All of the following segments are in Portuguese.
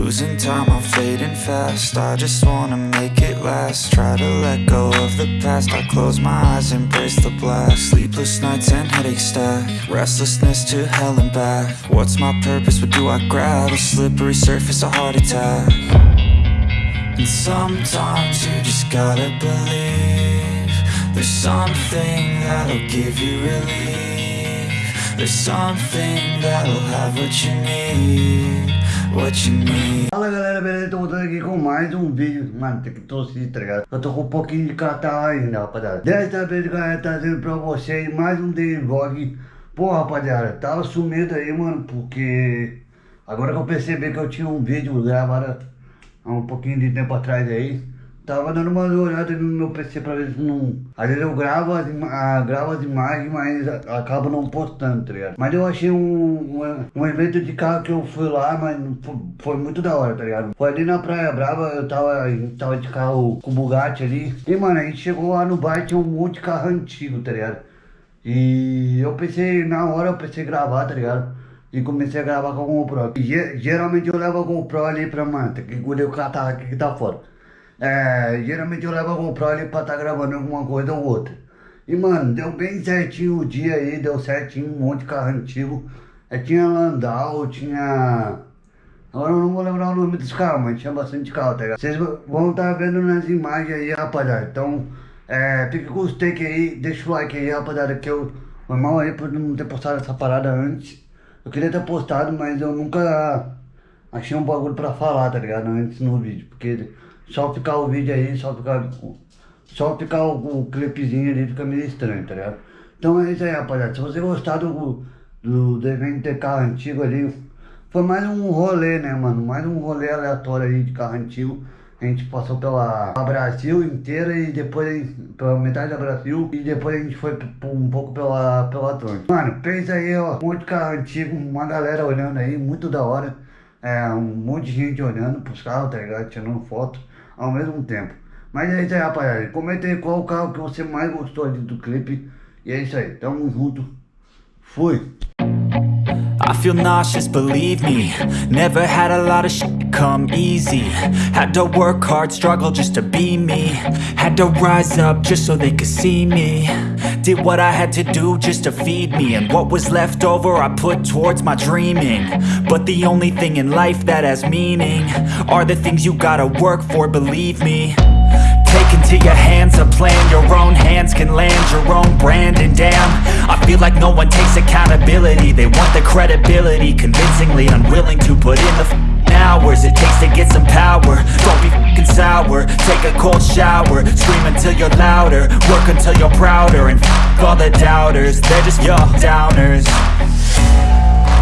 Losing time, I'm fading fast. I just wanna make it last. Try to let go of the past. I close my eyes, embrace the blast. Sleepless nights and headaches stack. Restlessness to hell and back. What's my purpose, what do I grab? A slippery surface, a heart attack. And sometimes you just gotta believe There's something that'll give you relief. There's something that'll have what you need. What you need Fala galera, beleza? Tô voltando aqui com mais um vídeo Mano, tem que tossir, tá ligado? Eu tô com um pouquinho de catarro ainda, rapaziada Desta vez, galera, trazendo pra vocês mais um daily vlog Pô, rapaziada, tava sumido aí, mano Porque agora que eu percebi que eu tinha um vídeo gravado há um pouquinho de tempo atrás aí Tava dando uma olhada no meu PC pra ver se não... Às vezes eu gravo as, ah, gravo as imagens, mas acabo não postando, tá ligado? Mas eu achei um, um, evento de carro que eu fui lá, mas foi, muito da hora, tá ligado? Foi ali na Praia Brava, eu tava, tava de carro com o Bugatti ali. E, mano, a gente chegou lá no bar tinha um monte de carro antigo, tá ligado? E eu pensei, na hora eu pensei gravar, tá ligado? E comecei a gravar com a GoPro. E, geralmente eu levo a GoPro ali pra, mano, que engolir o catarro aqui que tá fora. É, geralmente eu levo a GoPro ali pra estar tá gravando alguma coisa ou outra. E mano, deu bem certinho o dia aí, deu certinho, um monte de carro antigo. É, tinha Landau, tinha... Agora eu não vou lembrar o nome dos carros, mas tinha bastante carro, tá ligado? Vocês vão estar tá vendo nas imagens aí, rapaziada. Então, é, fica com os aí, deixa o like aí, rapaziada, que eu... Foi mal aí por não ter postado essa parada antes. Eu queria ter postado, mas eu nunca achei um bagulho pra falar, tá ligado? Antes no vídeo, porque só ficar o vídeo aí, só ficar, só ficar o, o clipezinho ali fica meio estranho, tá ligado? Então é isso aí, rapaziada. Se você gostar do, do, evento de carro antigo ali, foi mais um rolê, né, mano? Mais um rolê aleatório aí de carro antigo. A gente passou pela Brasil inteira e depois pela metade da Brasil e depois a gente foi um pouco pela, pela Atlântica. Mano, pensa aí, ó, um monte de carro antigo, uma galera olhando aí, muito da hora. É, um monte de gente olhando pros carros, tá ligado? Tirando foto ao mesmo tempo. Mas é isso aí, rapaziada. Comenta aí qual o carro que você mais gostou ali do clipe. E é isso aí. Tamo junto. Fui. I feel nauseous, believe me Never had a lot of shit come easy Had to work hard, struggle just to be me Had to rise up just so they could see me Did what I had to do just to feed me. And what was left over I put towards my dreaming. But the only thing in life that has meaning Are the things you gotta work for, believe me. Take into your hands a plan Your own hands can land your own brand. And damn, I feel like no one takes accountability. They want the credibility Convincingly unwilling to put in the hours It takes to get some power. Don't be f***ing sour. Take a cold shower. Scream until you're louder. Work until you're prouder. And f*** all the doubters. They're just your downers.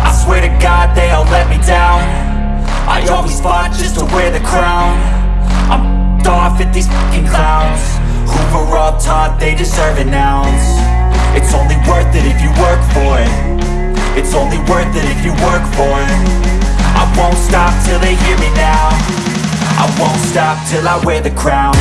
I swear to God they all let me down. I always fought just to wear the crown. I'm off at these fucking clowns. Who were all taught they deserve an ounce. It's only worth it if you work for it. It's only worth it if you work for it hear me now. I won't stop till I wear the crown